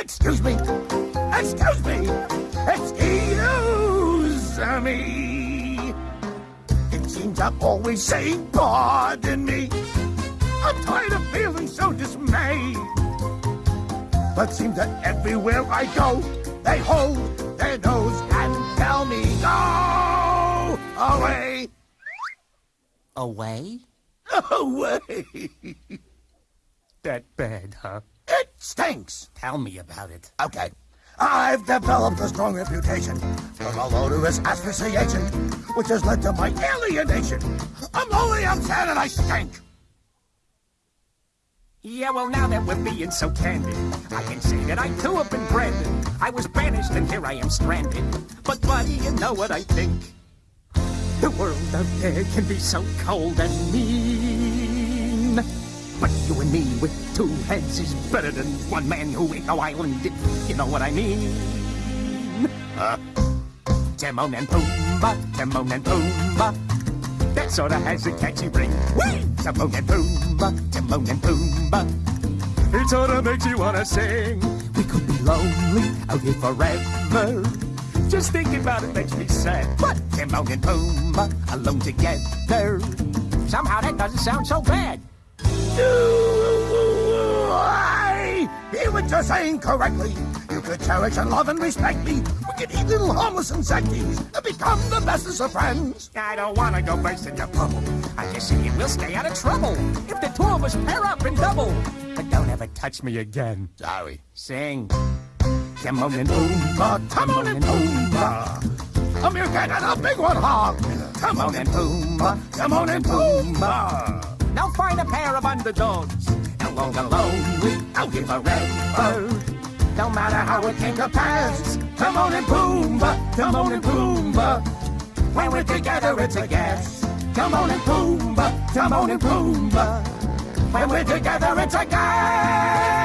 Excuse me. Excuse me. Excuse me. It seems I'm always saying pardon me. I'm tired of feeling so dismayed. But seems that everywhere I go, they hold their nose and tell me, go away, Away? away. That bad, huh? It stinks. Tell me about it. Okay. I've developed a strong reputation for malodorous asphyxiation, which has led to my alienation. I'm lonely, I'm sad, and I stink. Yeah, well, now that we're being so candid, I can say that I too have been branded. I was banished and here I am stranded. But, buddy, you know what I think. The world out there can be so cold and mean. But you and me with two heads is better than one man who ain't no island, if you know what I mean. Uh, Timon and Pumbaa, Timon and Pumbaa. That sorta has a catchy ring. Whee! Timon and Pumbaa, Timon and Pumbaa. It sorta makes you wanna sing. We could be lonely out here forever. Just thinking about it makes me sad. But Timon and Pumbaa alone together. Somehow that doesn't sound so bad. Hear what you're saying correctly. You could cherish and love and respect me. We could eat little harmless insecties and become the bestest of friends. I don't wanna go burst into bubble. I just say we'll stay out of trouble if the two of us pair up and double. But don't ever touch me again. Sorry. Sing. Timon and Pumbaa, Timon and Pumbaa. Your and a big one hog. Timon and Pumbaa. Timon and Pumbaa. Now find a pair of underdogs. Along alone, we out here forever. No matter how it came to pass. Timon and Pumbaa. Timon and Pumbaa. When we're together, it's a gas. Timon and Pumbaa. Timon and Pumbaa. When we're together, it's a gas.